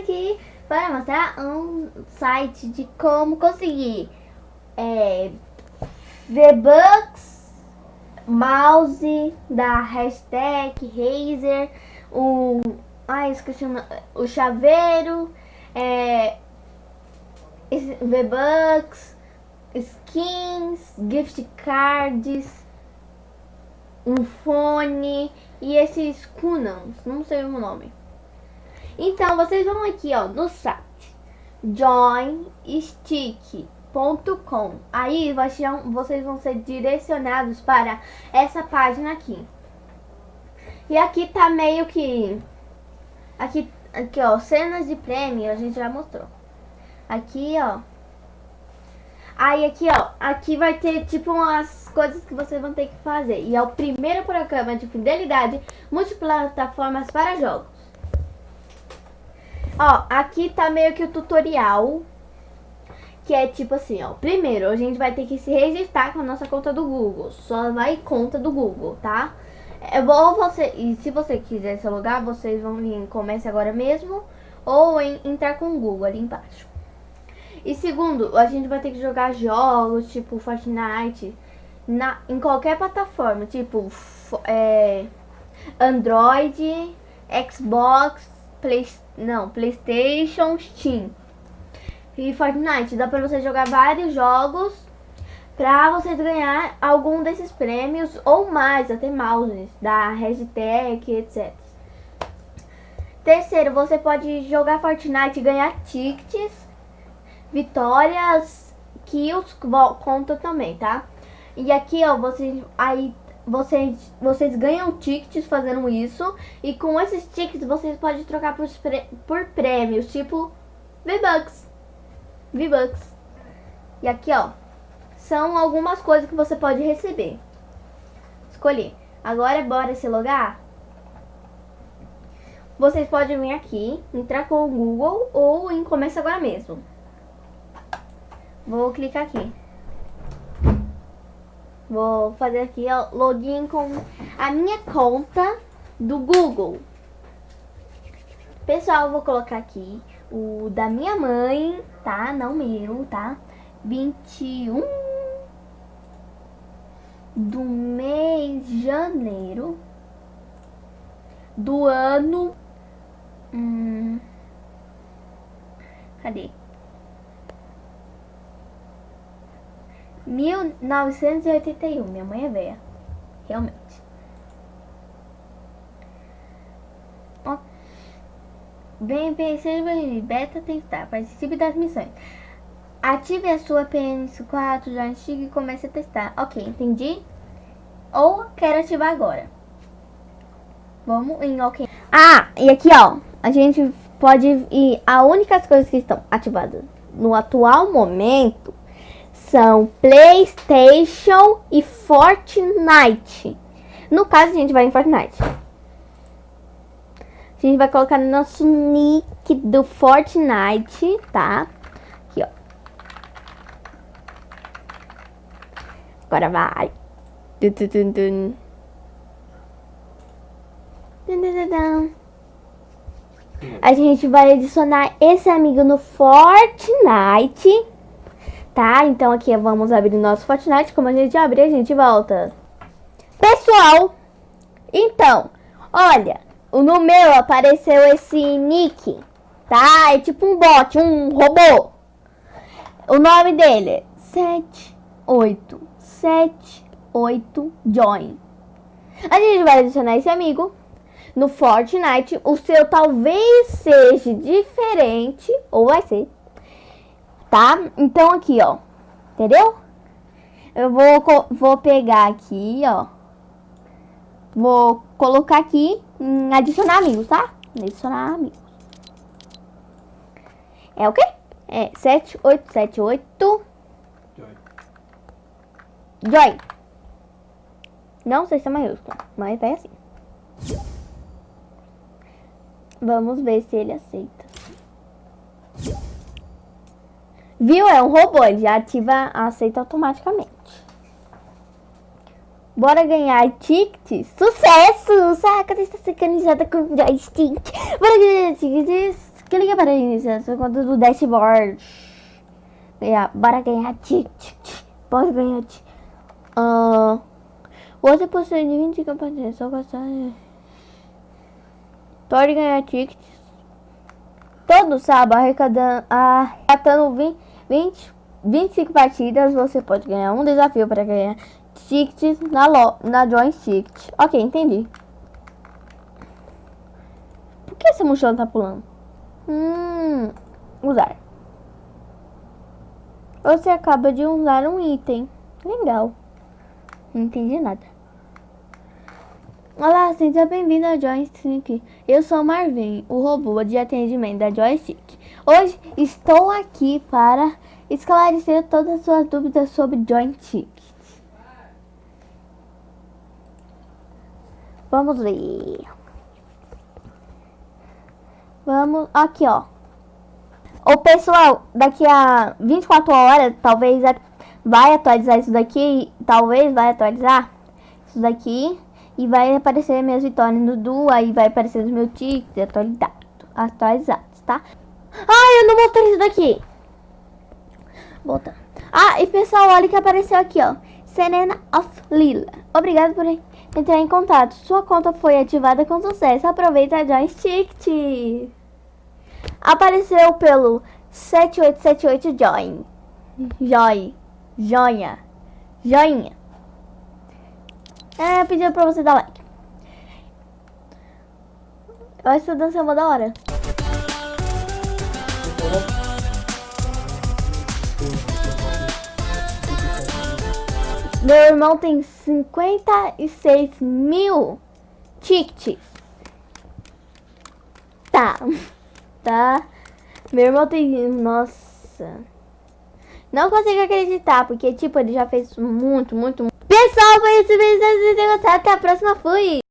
aqui para mostrar um site de como conseguir é, V-Bucks, mouse da hashtag Razer, o, ai, esqueci o, o chaveiro, é, V-Bucks, skins, gift cards, um fone e esses Kunans, não sei o nome. Então, vocês vão aqui, ó, no site joinstick.com. Aí vocês vão ser direcionados para essa página aqui. E aqui tá meio que aqui aqui, ó, cenas de prêmio, a gente já mostrou. Aqui, ó, Aí aqui, ó, aqui vai ter tipo umas coisas que vocês vão ter que fazer. E é o primeiro programa de fidelidade multiplataformas para jogos. Ó, aqui tá meio que o tutorial. Que é tipo assim, ó. Primeiro, a gente vai ter que se registrar com a nossa conta do Google. Só vai conta do Google, tá? É bom você... E se você quiser se logar, vocês vão vir em Comece Agora mesmo. Ou em, entrar com o Google ali embaixo. E segundo, a gente vai ter que jogar jogos tipo Fortnite na, em qualquer plataforma, tipo é, Android, Xbox, Play, não, Playstation, Steam. E Fortnite, dá pra você jogar vários jogos pra vocês ganhar algum desses prêmios ou mais, até mouses da Regitech, etc. Terceiro, você pode jogar Fortnite e ganhar tickets vitórias, kills conta também, tá? E aqui, ó, vocês aí vocês vocês ganham tickets fazendo isso e com esses tickets vocês podem trocar por, por prêmios, tipo V-Bucks. V-Bucks. E aqui, ó, são algumas coisas que você pode receber. Escolhi. Agora bora se logar? Vocês podem vir aqui, entrar com o Google ou em Começa Agora mesmo. Vou clicar aqui. Vou fazer aqui ó, login com a minha conta do Google. Pessoal, vou colocar aqui o da minha mãe, tá? Não meu, tá? 21 do mês de janeiro do ano. Hum, cadê? 1981. Minha mãe é velha. Realmente. Bem, seja beta testar. Participe das missões. Ative a sua PNS4 já antiga e comece a testar. Ok, entendi. Ou quero ativar agora. Vamos em ok. Ah, e aqui ó, a gente pode ir. A únicas coisas que estão ativadas no atual momento são Playstation e Fortnite. No caso, a gente vai em Fortnite. A gente vai colocar no nosso nick do Fortnite, tá? Aqui, ó. Agora vai. A gente vai adicionar esse amigo no Fortnite tá? Então aqui vamos abrir o nosso Fortnite. Como a gente abrir, a gente volta. Pessoal, então, olha, no meu apareceu esse nick, tá? É tipo um bot, um robô. O nome dele é 7878 Join. A gente vai adicionar esse amigo no Fortnite. O seu talvez seja diferente, ou vai ser tá? Então aqui, ó, entendeu? Eu vou, vou pegar aqui, ó, vou colocar aqui em adicionar amigos, tá? Adicionar amigos. É o quê? É 7878 Joy. Joy. Não sei se é maiúsculo, mas é assim. Vamos ver se ele aceita. Viu? É um robô, ele já ativa, aceita automaticamente. Bora ganhar tickets. Sucesso! Saca, está sincronizada com joystick. Bora ganhar tickets. Clica para iniciar sua conta do dashboard. Yeah, bora ganhar tickets. Bora ganhar tickets. Uh, você possui 20 campanhas. Só gostar. Pode ganhar tickets. Todo sábado arrecadando, arrecadando 20, 20, 25 partidas. Você pode ganhar um desafio para ganhar tickets na, lo, na Join Ticket. Ok, entendi. Por que essa mochila tá pulando? Hum, usar. Você acaba de usar um item. Legal. Não entendi nada. Olá, seja bem-vindo ao Joystick. Eu sou Marvin, o robô de atendimento da Joystick. Hoje estou aqui para esclarecer todas as suas dúvidas sobre Joystick. Vamos ver. Vamos aqui, ó. O pessoal, daqui a 24 horas, talvez vai atualizar isso daqui, talvez vai atualizar isso daqui e vai aparecer minhas vitórias no duo, aí vai aparecer os meus tickets atualizados, atualizados, tá? Ah, eu não mostrei isso daqui. Volta. Ah, e pessoal, olha que apareceu aqui, ó. Serena of Lila. Obrigado por entrar em contato. Sua conta foi ativada com sucesso. Aproveita a joystick. Apareceu pelo 7878 Join. Joy. Joinha. Joinha. É, pediu pra você dar like. Essa dança é uma da hora. Meu irmão tem 56 mil tickets. Tá. Tá. Meu irmão tem... Nossa. Não consigo acreditar, porque, tipo, ele já fez muito, muito, muito. Pessoal, foi vocês gostaram, até a próxima. Fui!